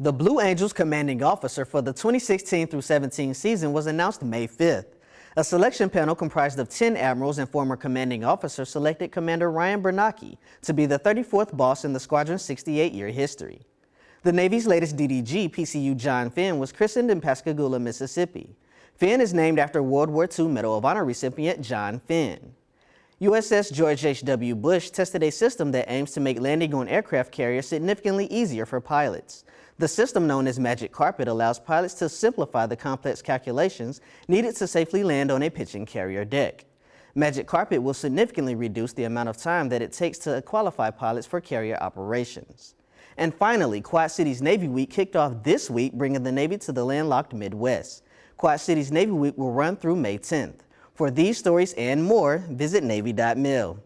The Blue Angels commanding officer for the 2016 through 17 season was announced May 5th. A selection panel comprised of 10 admirals and former commanding officers selected Commander Ryan Bernacki to be the 34th boss in the squadron's 68-year history. The Navy's latest DDG, PCU John Finn, was christened in Pascagoula, Mississippi. Finn is named after World War II Medal of Honor recipient John Finn. USS George H.W. Bush tested a system that aims to make landing on aircraft carriers significantly easier for pilots. The system known as Magic Carpet allows pilots to simplify the complex calculations needed to safely land on a pitching carrier deck. Magic Carpet will significantly reduce the amount of time that it takes to qualify pilots for carrier operations. And finally, Quad Cities Navy Week kicked off this week, bringing the Navy to the landlocked Midwest. Quad Cities Navy Week will run through May 10th. For these stories and more, visit Navy.mil.